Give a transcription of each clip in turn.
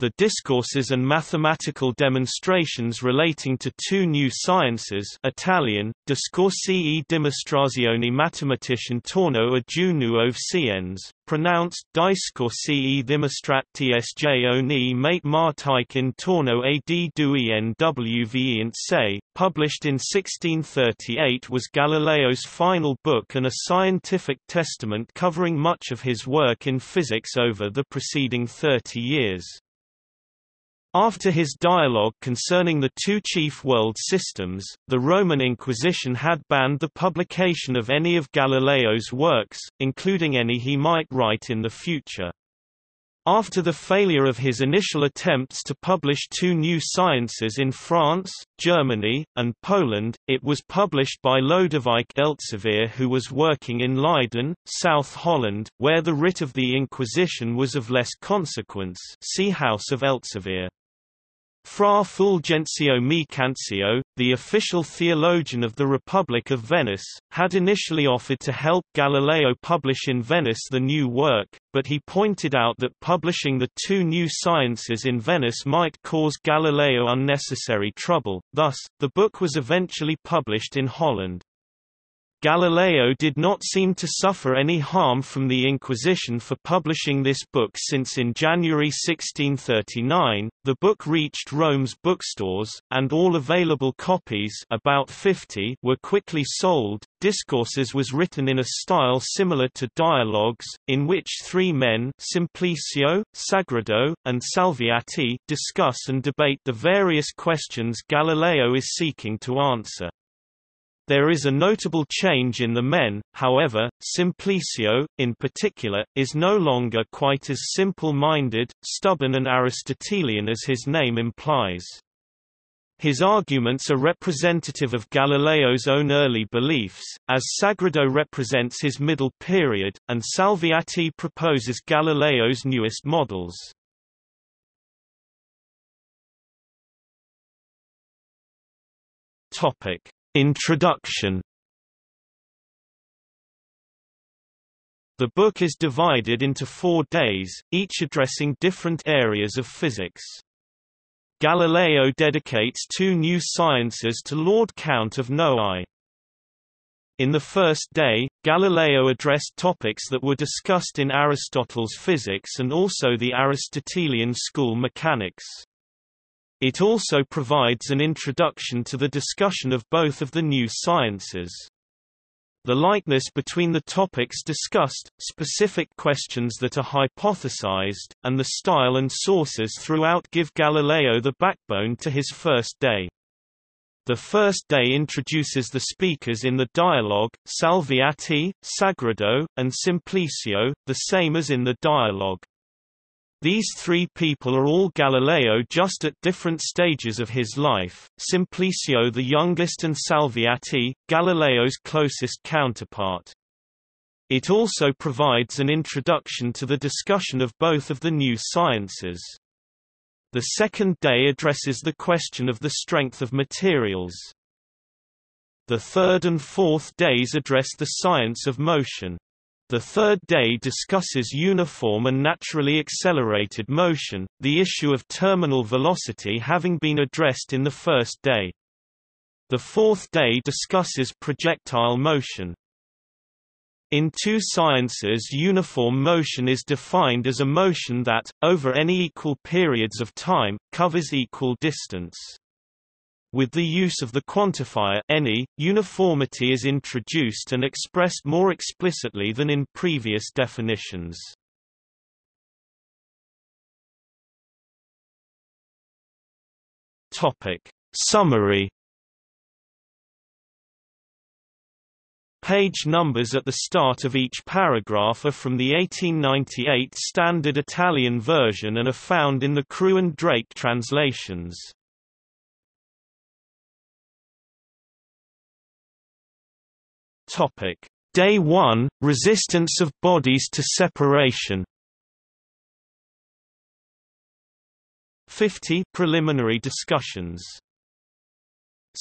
the discourses and mathematical demonstrations relating to two new sciences Italian, discorsi e dimostrazioni matematiche intorno a due nuove scienze, pronounced discorsi e dimostrazioni matematike intorno a d due nwvienze, published in 1638 was Galileo's final book and a scientific testament covering much of his work in physics over the preceding 30 years. After his dialogue concerning the two chief world systems, the Roman Inquisition had banned the publication of any of Galileo's works, including any he might write in the future. After the failure of his initial attempts to publish two new sciences in France, Germany, and Poland, it was published by Lodewijk Elsevier who was working in Leiden, South Holland, where the writ of the Inquisition was of less consequence see House of Elsevier. Fra Fulgenzio Micanzio, the official theologian of the Republic of Venice, had initially offered to help Galileo publish in Venice the new work, but he pointed out that publishing the two new sciences in Venice might cause Galileo unnecessary trouble, thus, the book was eventually published in Holland. Galileo did not seem to suffer any harm from the Inquisition for publishing this book since in January 1639, the book reached Rome's bookstores, and all available copies about 50 were quickly sold. Discourses was written in a style similar to dialogues, in which three men Simplicio, Sagredo, and Salviati discuss and debate the various questions Galileo is seeking to answer. There is a notable change in the men, however, Simplicio, in particular, is no longer quite as simple-minded, stubborn and Aristotelian as his name implies. His arguments are representative of Galileo's own early beliefs, as Sagredo represents his middle period, and Salviati proposes Galileo's newest models. Topic. Introduction The book is divided into four days, each addressing different areas of physics. Galileo dedicates two new sciences to Lord Count of Noailles. In the first day, Galileo addressed topics that were discussed in Aristotle's physics and also the Aristotelian school mechanics. It also provides an introduction to the discussion of both of the new sciences. The likeness between the topics discussed, specific questions that are hypothesized, and the style and sources throughout give Galileo the backbone to his first day. The first day introduces the speakers in the dialogue, Salviati, Sagredo, and Simplicio, the same as in the dialogue. These three people are all Galileo just at different stages of his life, Simplicio the youngest and Salviati, Galileo's closest counterpart. It also provides an introduction to the discussion of both of the new sciences. The second day addresses the question of the strength of materials. The third and fourth days address the science of motion. The third day discusses uniform and naturally accelerated motion, the issue of terminal velocity having been addressed in the first day. The fourth day discusses projectile motion. In two sciences uniform motion is defined as a motion that, over any equal periods of time, covers equal distance. With the use of the quantifier any, uniformity is introduced and expressed more explicitly than in previous definitions. Topic. Summary Page numbers at the start of each paragraph are from the 1898 Standard Italian version and are found in the Crew and Drake translations. Topic: Day 1 Resistance of bodies to separation. 50 preliminary discussions.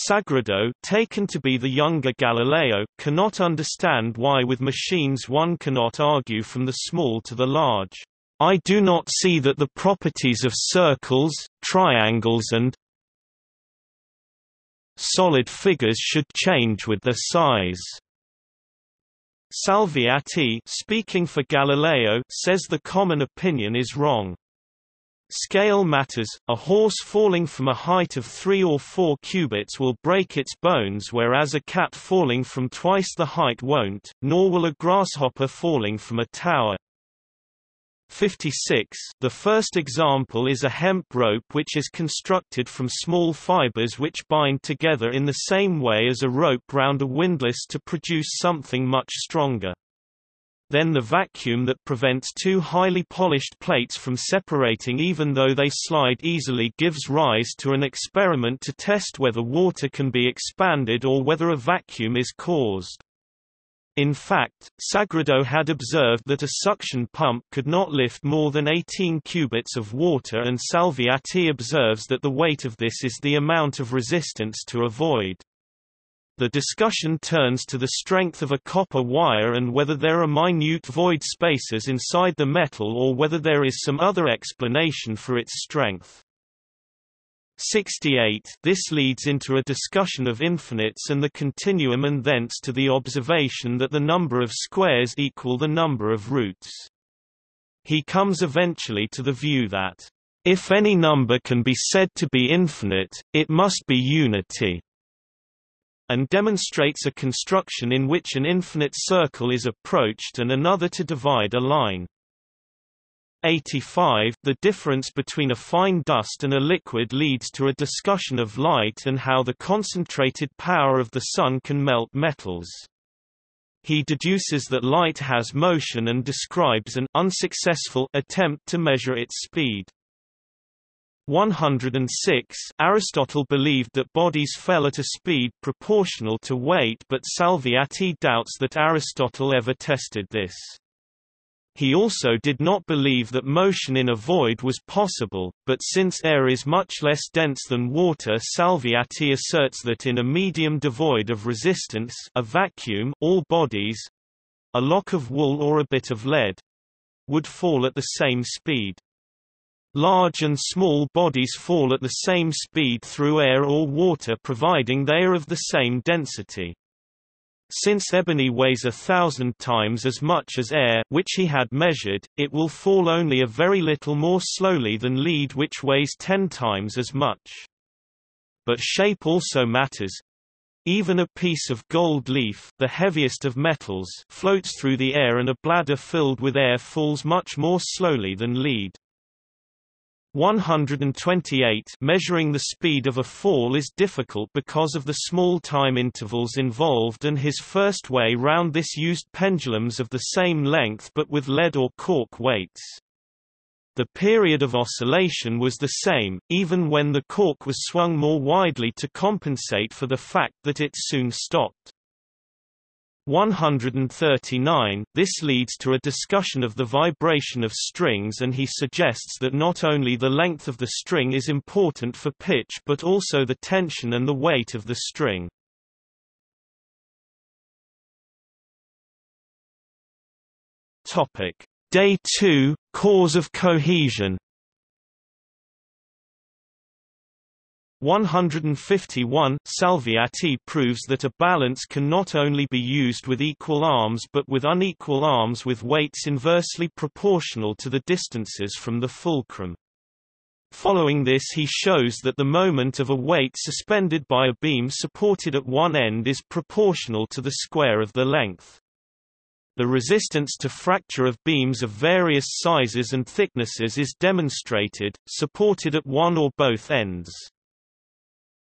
Sagredo, taken to be the younger Galileo, cannot understand why with machines one cannot argue from the small to the large. I do not see that the properties of circles, triangles and solid figures should change with their size. Salviati speaking for Galileo says the common opinion is wrong. Scale matters, a horse falling from a height of 3 or 4 cubits will break its bones whereas a cat falling from twice the height won't, nor will a grasshopper falling from a tower. 56 The first example is a hemp rope which is constructed from small fibers which bind together in the same way as a rope round a windlass to produce something much stronger. Then the vacuum that prevents two highly polished plates from separating even though they slide easily gives rise to an experiment to test whether water can be expanded or whether a vacuum is caused. In fact, Sagredo had observed that a suction pump could not lift more than 18 cubits of water and Salviati observes that the weight of this is the amount of resistance to a void. The discussion turns to the strength of a copper wire and whether there are minute void spaces inside the metal or whether there is some other explanation for its strength. 68 This leads into a discussion of infinites and the continuum and thence to the observation that the number of squares equal the number of roots. He comes eventually to the view that, if any number can be said to be infinite, it must be unity and demonstrates a construction in which an infinite circle is approached and another to divide a line. 85 The difference between a fine dust and a liquid leads to a discussion of light and how the concentrated power of the sun can melt metals. He deduces that light has motion and describes an unsuccessful attempt to measure its speed. 106 Aristotle believed that bodies fell at a speed proportional to weight but Salviati doubts that Aristotle ever tested this. He also did not believe that motion in a void was possible, but since air is much less dense than water Salviati asserts that in a medium devoid of resistance a vacuum all bodies—a lock of wool or a bit of lead—would fall at the same speed. Large and small bodies fall at the same speed through air or water providing they are of the same density. Since ebony weighs a thousand times as much as air which he had measured, it will fall only a very little more slowly than lead which weighs ten times as much. But shape also matters. Even a piece of gold leaf the heaviest of metals floats through the air and a bladder filled with air falls much more slowly than lead. 128 measuring the speed of a fall is difficult because of the small time intervals involved and his first way round this used pendulums of the same length but with lead or cork weights. The period of oscillation was the same, even when the cork was swung more widely to compensate for the fact that it soon stopped. 139 This leads to a discussion of the vibration of strings and he suggests that not only the length of the string is important for pitch but also the tension and the weight of the string. Day 2 Cause of cohesion 151 Salviati proves that a balance can not only be used with equal arms but with unequal arms with weights inversely proportional to the distances from the fulcrum. Following this he shows that the moment of a weight suspended by a beam supported at one end is proportional to the square of the length. The resistance to fracture of beams of various sizes and thicknesses is demonstrated, supported at one or both ends.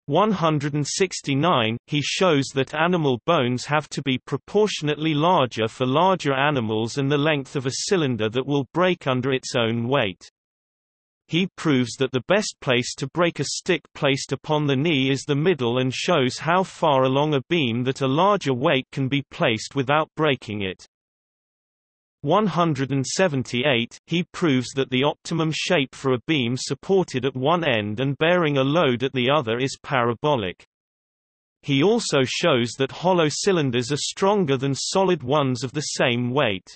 169, he shows that animal bones have to be proportionately larger for larger animals and the length of a cylinder that will break under its own weight. He proves that the best place to break a stick placed upon the knee is the middle and shows how far along a beam that a larger weight can be placed without breaking it. 178, he proves that the optimum shape for a beam supported at one end and bearing a load at the other is parabolic. He also shows that hollow cylinders are stronger than solid ones of the same weight.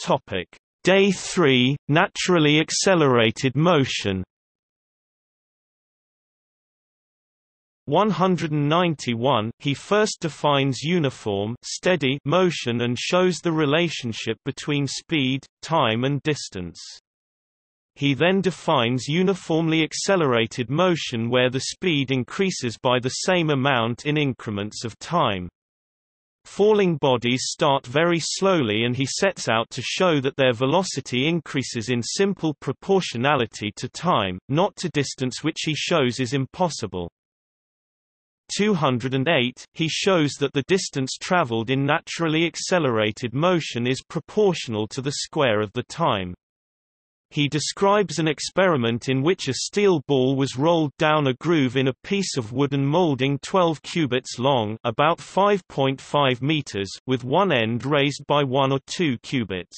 Topic: Day 3, naturally accelerated motion. 191 he first defines uniform steady motion and shows the relationship between speed, time and distance. He then defines uniformly accelerated motion where the speed increases by the same amount in increments of time. Falling bodies start very slowly and he sets out to show that their velocity increases in simple proportionality to time, not to distance which he shows is impossible. 208, he shows that the distance traveled in naturally accelerated motion is proportional to the square of the time. He describes an experiment in which a steel ball was rolled down a groove in a piece of wooden molding 12 cubits long about 5.5 meters with one end raised by 1 or 2 cubits.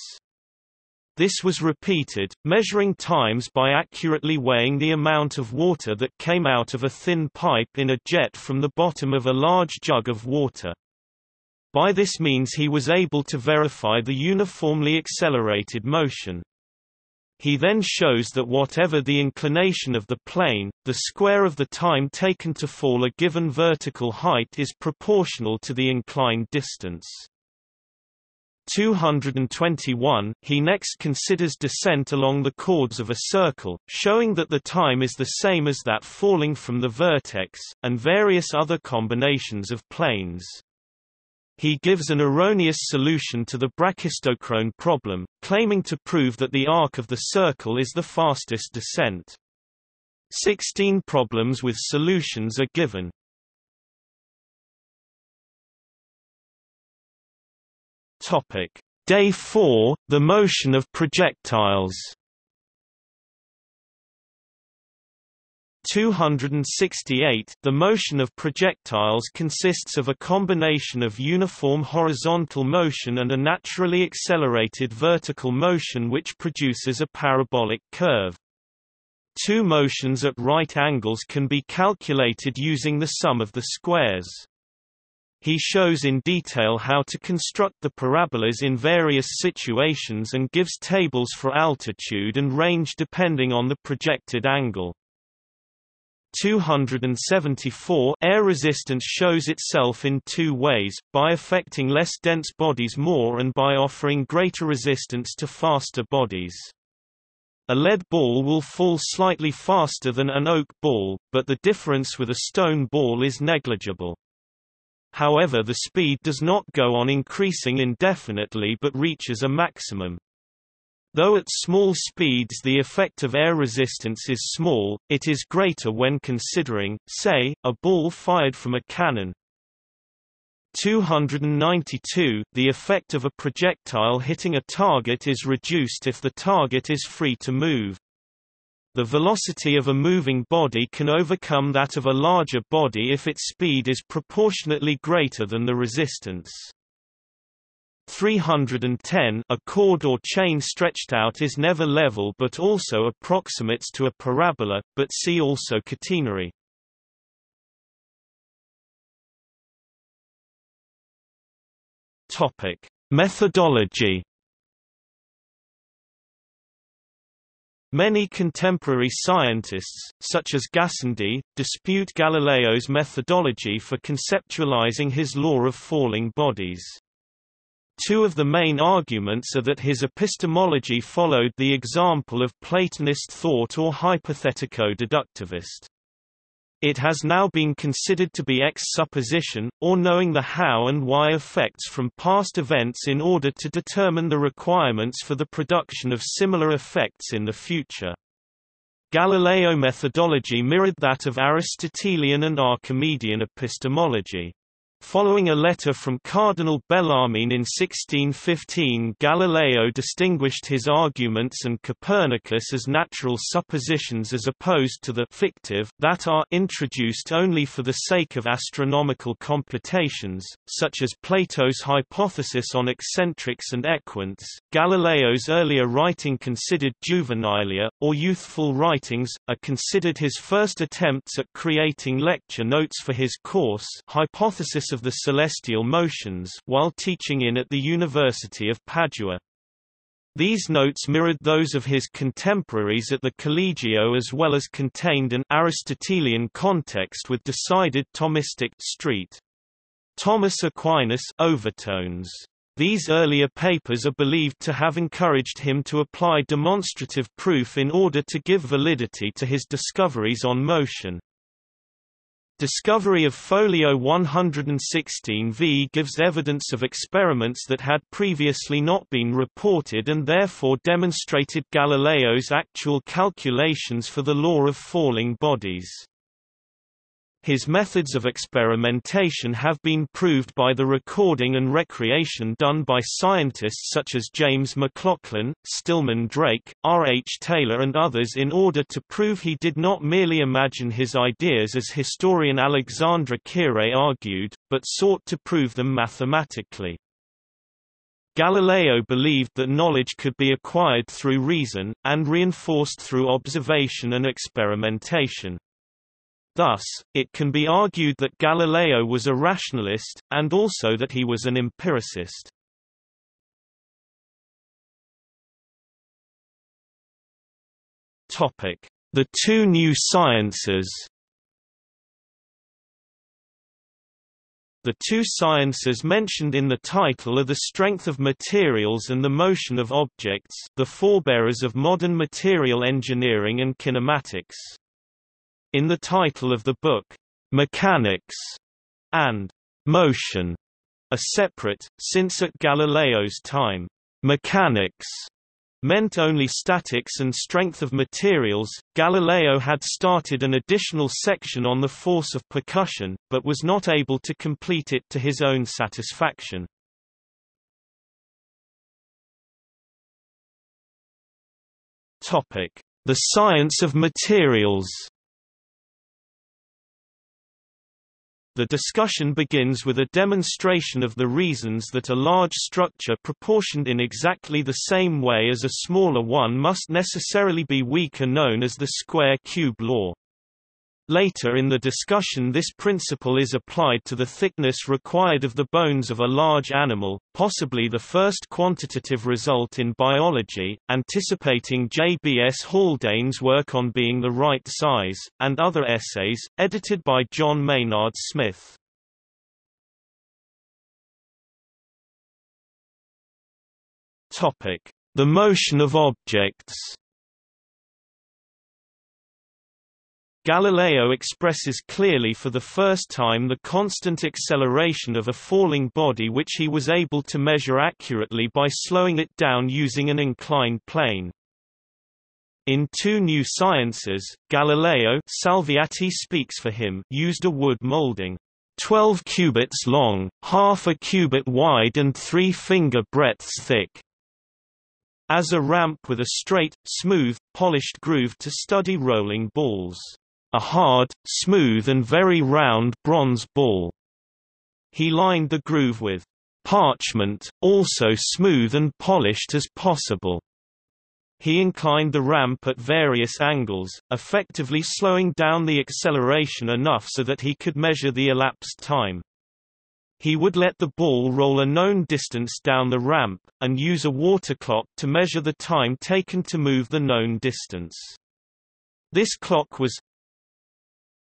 This was repeated, measuring times by accurately weighing the amount of water that came out of a thin pipe in a jet from the bottom of a large jug of water. By this means he was able to verify the uniformly accelerated motion. He then shows that whatever the inclination of the plane, the square of the time taken to fall a given vertical height is proportional to the inclined distance. 221, he next considers descent along the chords of a circle, showing that the time is the same as that falling from the vertex, and various other combinations of planes. He gives an erroneous solution to the brachistochrone problem, claiming to prove that the arc of the circle is the fastest descent. Sixteen problems with solutions are given. Topic: Day 4, the motion of projectiles. 268 The motion of projectiles consists of a combination of uniform horizontal motion and a naturally accelerated vertical motion which produces a parabolic curve. Two motions at right angles can be calculated using the sum of the squares. He shows in detail how to construct the parabolas in various situations and gives tables for altitude and range depending on the projected angle. 274 Air resistance shows itself in two ways, by affecting less dense bodies more and by offering greater resistance to faster bodies. A lead ball will fall slightly faster than an oak ball, but the difference with a stone ball is negligible. However the speed does not go on increasing indefinitely but reaches a maximum. Though at small speeds the effect of air resistance is small, it is greater when considering, say, a ball fired from a cannon. 292 The effect of a projectile hitting a target is reduced if the target is free to move. The velocity of a moving body can overcome that of a larger body if its speed is proportionately greater than the resistance. 310 A cord or chain stretched out is never level but also approximates to a parabola, but see also catenary. Methodology Many contemporary scientists, such as Gassendi, dispute Galileo's methodology for conceptualizing his law of falling bodies. Two of the main arguments are that his epistemology followed the example of Platonist thought or hypothetico-deductivist. It has now been considered to be ex-supposition, or knowing the how and why effects from past events in order to determine the requirements for the production of similar effects in the future. Galileo methodology mirrored that of Aristotelian and Archimedean epistemology. Following a letter from Cardinal Bellarmine in 1615 Galileo distinguished his arguments and Copernicus as natural suppositions as opposed to the fictive that are introduced only for the sake of astronomical computations, such as Plato's hypothesis on eccentrics and equants. Galileo's earlier writing considered juvenilia, or youthful writings, are considered his first attempts at creating lecture notes for his course Hypothesis of the celestial motions while teaching in at the University of Padua. These notes mirrored those of his contemporaries at the Collegio as well as contained an Aristotelian context with decided Thomistic street. Thomas Aquinas overtones. These earlier papers are believed to have encouraged him to apply demonstrative proof in order to give validity to his discoveries on motion. Discovery of folio 116v gives evidence of experiments that had previously not been reported and therefore demonstrated Galileo's actual calculations for the law of falling bodies. His methods of experimentation have been proved by the recording and recreation done by scientists such as James MacLachlan, Stillman Drake, R. H. Taylor and others in order to prove he did not merely imagine his ideas as historian Alexandre Koyré argued, but sought to prove them mathematically. Galileo believed that knowledge could be acquired through reason, and reinforced through observation and experimentation. Thus, it can be argued that Galileo was a rationalist, and also that he was an empiricist. The two new sciences The two sciences mentioned in the title are the strength of materials and the motion of objects the forebearers of modern material engineering and kinematics. In the title of the book, Mechanics and Motion are separate, since at Galileo's time, mechanics meant only statics and strength of materials. Galileo had started an additional section on the force of percussion, but was not able to complete it to his own satisfaction. Topic: The science of materials. The discussion begins with a demonstration of the reasons that a large structure proportioned in exactly the same way as a smaller one must necessarily be weaker known as the square-cube law. Later in the discussion this principle is applied to the thickness required of the bones of a large animal, possibly the first quantitative result in biology, anticipating J.B.S. Haldane's work on being the right size, and other essays, edited by John Maynard Smith. The motion of objects Galileo expresses clearly for the first time the constant acceleration of a falling body which he was able to measure accurately by slowing it down using an inclined plane. In Two New Sciences, Galileo Salviati speaks for him used a wood molding, 12 cubits long, half a cubit wide and three finger breadths thick, as a ramp with a straight, smooth, polished groove to study rolling balls a hard, smooth and very round bronze ball. He lined the groove with parchment, also smooth and polished as possible. He inclined the ramp at various angles, effectively slowing down the acceleration enough so that he could measure the elapsed time. He would let the ball roll a known distance down the ramp, and use a water clock to measure the time taken to move the known distance. This clock was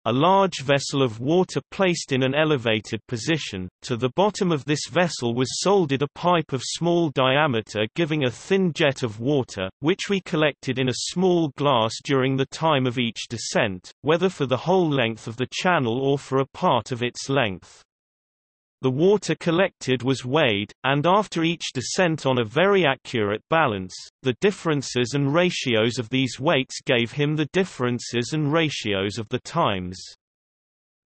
a large vessel of water placed in an elevated position. To the bottom of this vessel was soldered a pipe of small diameter giving a thin jet of water, which we collected in a small glass during the time of each descent, whether for the whole length of the channel or for a part of its length. The water collected was weighed, and after each descent on a very accurate balance, the differences and ratios of these weights gave him the differences and ratios of the times.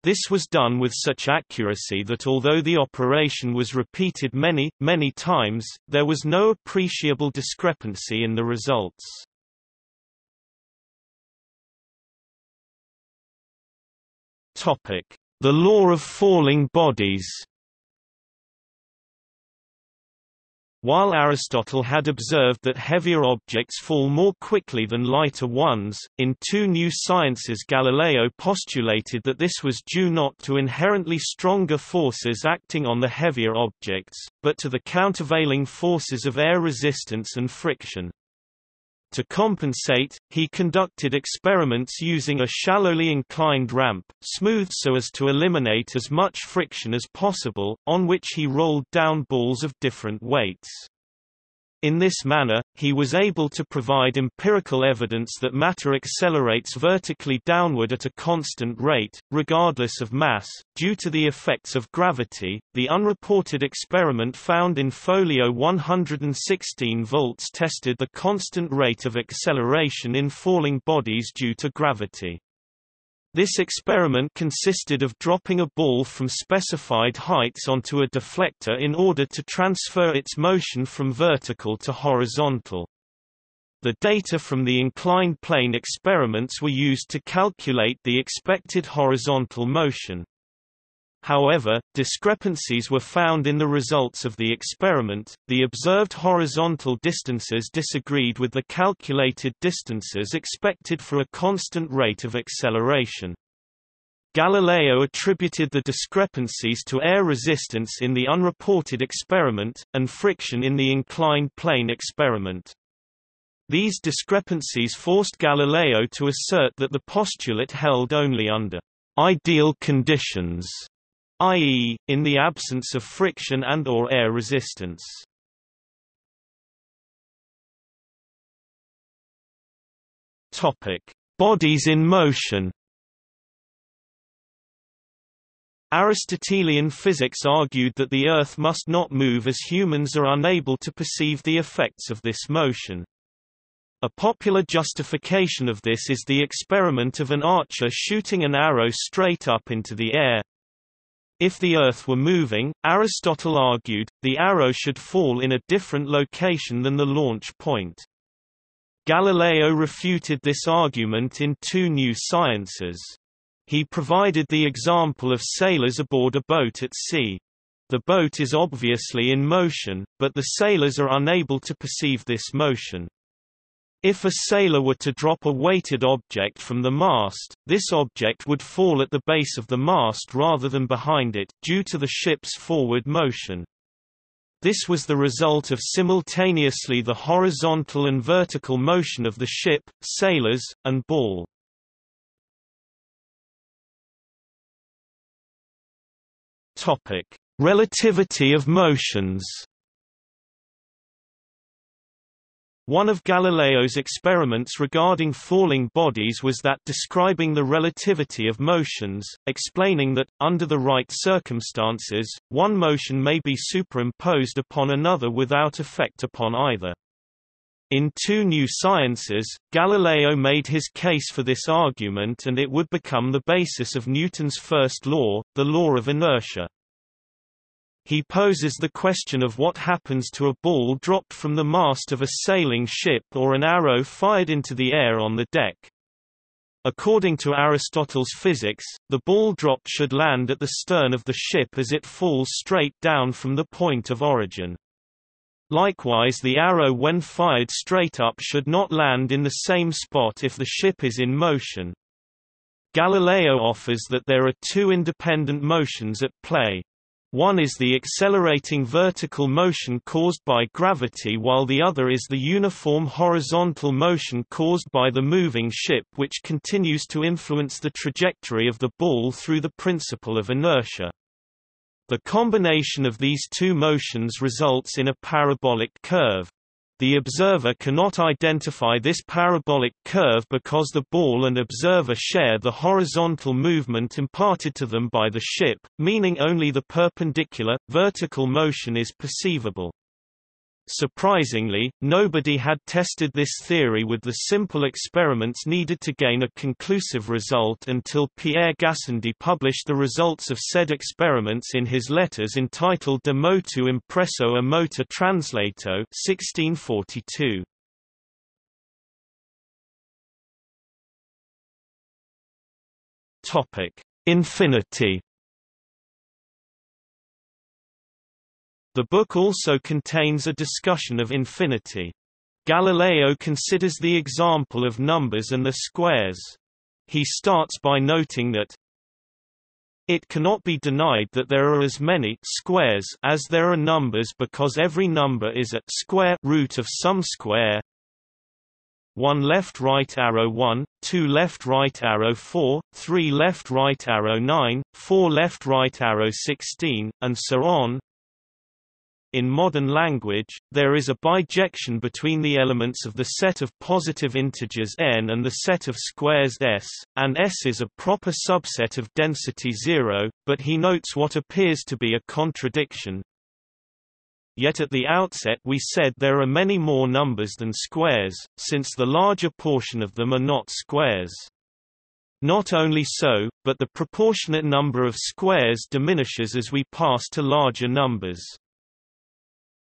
This was done with such accuracy that although the operation was repeated many, many times, there was no appreciable discrepancy in the results. The law of falling bodies While Aristotle had observed that heavier objects fall more quickly than lighter ones, in Two New Sciences Galileo postulated that this was due not to inherently stronger forces acting on the heavier objects, but to the countervailing forces of air resistance and friction. To compensate, he conducted experiments using a shallowly inclined ramp, smoothed so as to eliminate as much friction as possible, on which he rolled down balls of different weights. In this manner, he was able to provide empirical evidence that matter accelerates vertically downward at a constant rate, regardless of mass, due to the effects of gravity. The unreported experiment found in folio 116 volts tested the constant rate of acceleration in falling bodies due to gravity. This experiment consisted of dropping a ball from specified heights onto a deflector in order to transfer its motion from vertical to horizontal. The data from the inclined plane experiments were used to calculate the expected horizontal motion. However, discrepancies were found in the results of the experiment. The observed horizontal distances disagreed with the calculated distances expected for a constant rate of acceleration. Galileo attributed the discrepancies to air resistance in the unreported experiment, and friction in the inclined plane experiment. These discrepancies forced Galileo to assert that the postulate held only under ideal conditions i.e., in the absence of friction and or air resistance. Topic: Bodies in motion. Aristotelian physics argued that the Earth must not move as humans are unable to perceive the effects of this motion. A popular justification of this is the experiment of an archer shooting an arrow straight up into the air, if the Earth were moving, Aristotle argued, the arrow should fall in a different location than the launch point. Galileo refuted this argument in Two New Sciences. He provided the example of sailors aboard a boat at sea. The boat is obviously in motion, but the sailors are unable to perceive this motion. If a sailor were to drop a weighted object from the mast, this object would fall at the base of the mast rather than behind it, due to the ship's forward motion. This was the result of simultaneously the horizontal and vertical motion of the ship, sailors, and ball. Relativity of motions One of Galileo's experiments regarding falling bodies was that describing the relativity of motions, explaining that, under the right circumstances, one motion may be superimposed upon another without effect upon either. In Two New Sciences, Galileo made his case for this argument and it would become the basis of Newton's first law, the law of inertia. He poses the question of what happens to a ball dropped from the mast of a sailing ship or an arrow fired into the air on the deck. According to Aristotle's physics, the ball dropped should land at the stern of the ship as it falls straight down from the point of origin. Likewise the arrow when fired straight up should not land in the same spot if the ship is in motion. Galileo offers that there are two independent motions at play. One is the accelerating vertical motion caused by gravity while the other is the uniform horizontal motion caused by the moving ship which continues to influence the trajectory of the ball through the principle of inertia. The combination of these two motions results in a parabolic curve. The observer cannot identify this parabolic curve because the ball and observer share the horizontal movement imparted to them by the ship, meaning only the perpendicular, vertical motion is perceivable. Surprisingly, nobody had tested this theory with the simple experiments needed to gain a conclusive result until Pierre Gassendi published the results of said experiments in his letters entitled De motu impresso a motore translato 1642. Topic: Infinity The book also contains a discussion of infinity. Galileo considers the example of numbers and their squares. He starts by noting that it cannot be denied that there are as many squares as there are numbers because every number is a square root of some square 1 left right arrow 1, 2 left right arrow 4, 3 left right arrow 9, 4 left right arrow 16, and so on. In modern language, there is a bijection between the elements of the set of positive integers n and the set of squares s, and S is a proper subset of density 0, but he notes what appears to be a contradiction. Yet at the outset we said there are many more numbers than squares, since the larger portion of them are not squares. Not only so, but the proportionate number of squares diminishes as we pass to larger numbers.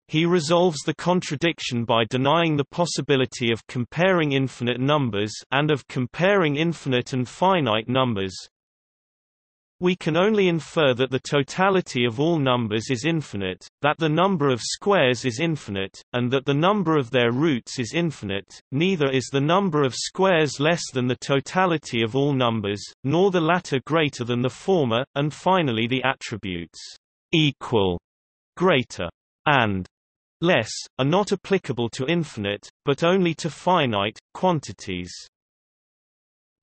He resolves the contradiction by denying the possibility of comparing infinite numbers and of comparing infinite and finite numbers. We can only infer that the totality of all numbers is infinite, that the number of squares is infinite, and that the number of their roots is infinite, neither is the number of squares less than the totality of all numbers, nor the latter greater than the former, and finally the attributes equal, greater, and less, are not applicable to infinite, but only to finite, quantities.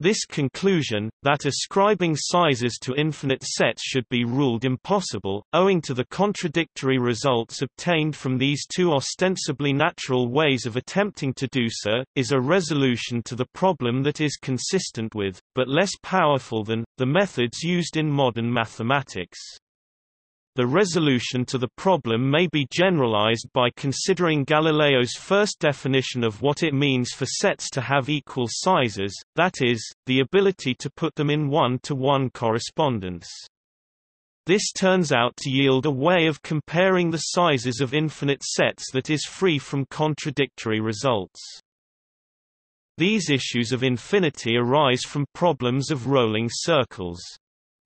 This conclusion, that ascribing sizes to infinite sets should be ruled impossible, owing to the contradictory results obtained from these two ostensibly natural ways of attempting to do so, is a resolution to the problem that is consistent with, but less powerful than, the methods used in modern mathematics. The resolution to the problem may be generalized by considering Galileo's first definition of what it means for sets to have equal sizes, that is, the ability to put them in one-to-one -one correspondence. This turns out to yield a way of comparing the sizes of infinite sets that is free from contradictory results. These issues of infinity arise from problems of rolling circles.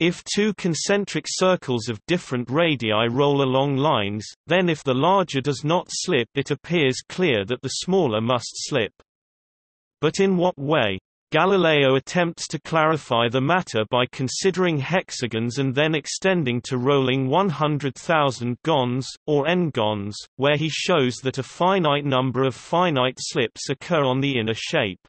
If two concentric circles of different radii roll along lines, then if the larger does not slip it appears clear that the smaller must slip. But in what way? Galileo attempts to clarify the matter by considering hexagons and then extending to rolling 100,000 gons, or n-gons, where he shows that a finite number of finite slips occur on the inner shape.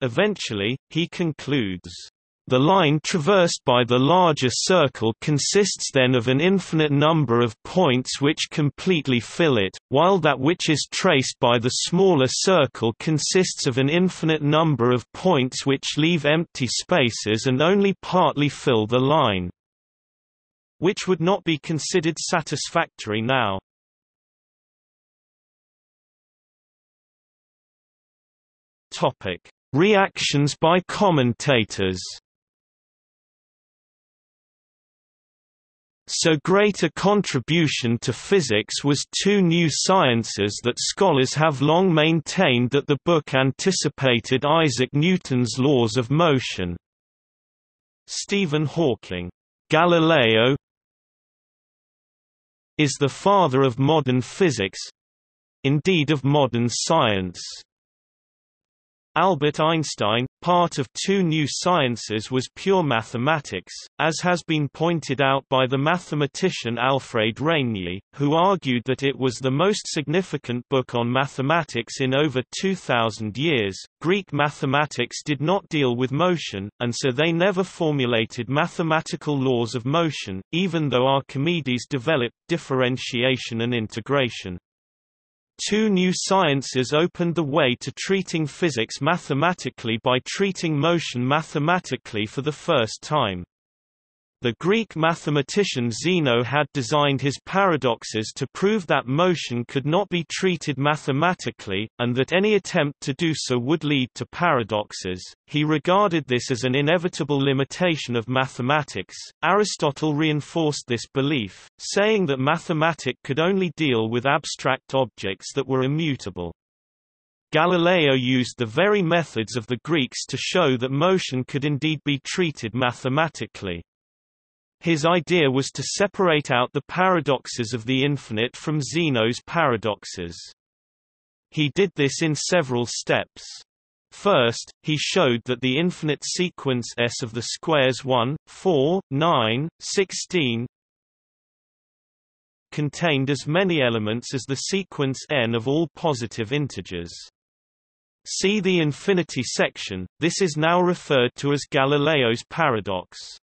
Eventually, he concludes the line traversed by the larger circle consists then of an infinite number of points which completely fill it, while that which is traced by the smaller circle consists of an infinite number of points which leave empty spaces and only partly fill the line. Which would not be considered satisfactory now. Reactions by commentators So great a contribution to physics was two new sciences that scholars have long maintained that the book anticipated Isaac Newton's laws of motion. Stephen Hawking. Galileo is the father of modern physics—indeed of modern science. Albert Einstein, part of two new sciences was pure mathematics, as has been pointed out by the mathematician Alfred Rényi, who argued that it was the most significant book on mathematics in over 2,000 years. Greek mathematics did not deal with motion, and so they never formulated mathematical laws of motion, even though Archimedes developed differentiation and integration. Two new sciences opened the way to treating physics mathematically by treating motion mathematically for the first time. The Greek mathematician Zeno had designed his paradoxes to prove that motion could not be treated mathematically, and that any attempt to do so would lead to paradoxes. He regarded this as an inevitable limitation of mathematics. Aristotle reinforced this belief, saying that mathematics could only deal with abstract objects that were immutable. Galileo used the very methods of the Greeks to show that motion could indeed be treated mathematically. His idea was to separate out the paradoxes of the infinite from Zeno's paradoxes. He did this in several steps. First, he showed that the infinite sequence S of the squares 1, 4, 9, 16 contained as many elements as the sequence n of all positive integers. See the infinity section, this is now referred to as Galileo's paradox.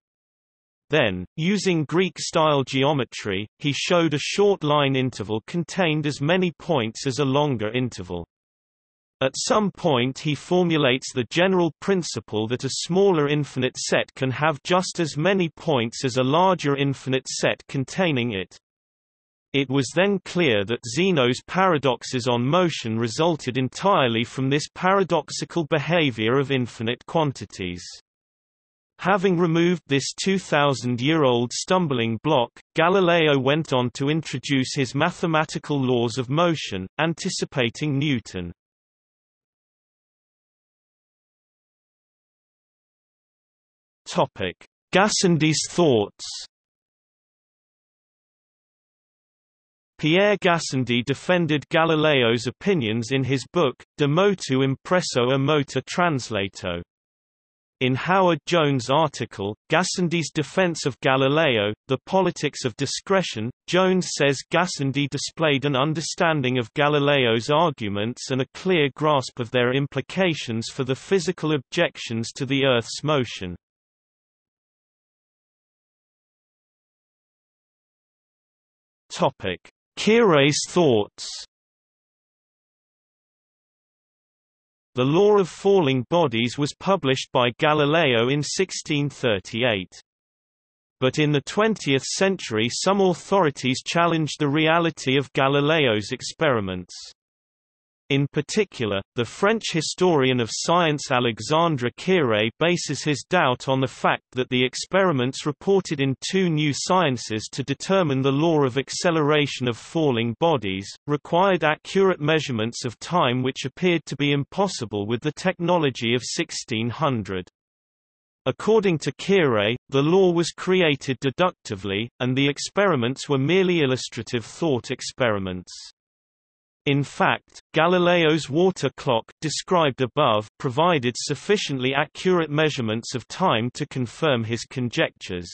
Then, using Greek-style geometry, he showed a short line interval contained as many points as a longer interval. At some point he formulates the general principle that a smaller infinite set can have just as many points as a larger infinite set containing it. It was then clear that Zeno's paradoxes on motion resulted entirely from this paradoxical behavior of infinite quantities. Having removed this 2,000-year-old stumbling block, Galileo went on to introduce his mathematical laws of motion, anticipating Newton. Gassendi's thoughts Pierre Gassendi defended Galileo's opinions in his book, De motu impresso a motore translato. In Howard Jones' article, Gassendi's defense of Galileo, The Politics of Discretion, Jones says Gassendi displayed an understanding of Galileo's arguments and a clear grasp of their implications for the physical objections to the Earth's motion. Koyré's thoughts The Law of Falling Bodies was published by Galileo in 1638. But in the 20th century some authorities challenged the reality of Galileo's experiments. In particular, the French historian of science Alexandre Koyré bases his doubt on the fact that the experiments reported in two new sciences to determine the law of acceleration of falling bodies, required accurate measurements of time which appeared to be impossible with the technology of 1600. According to Koyré, the law was created deductively, and the experiments were merely illustrative thought experiments. In fact, Galileo's water clock described above provided sufficiently accurate measurements of time to confirm his conjectures.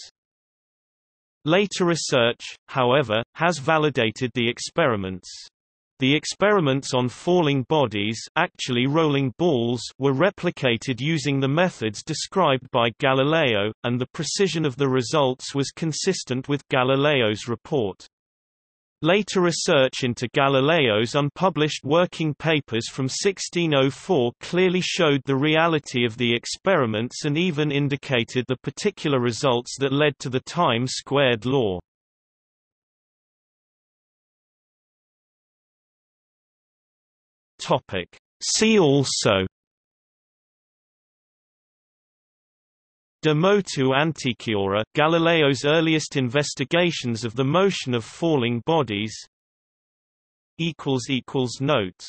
Later research, however, has validated the experiments. The experiments on falling bodies actually rolling balls were replicated using the methods described by Galileo, and the precision of the results was consistent with Galileo's report. Later research into Galileo's unpublished working papers from 1604 clearly showed the reality of the experiments and even indicated the particular results that led to the time-squared law. See also De motu antiquiora Galileo's earliest investigations of the motion of falling bodies. Notes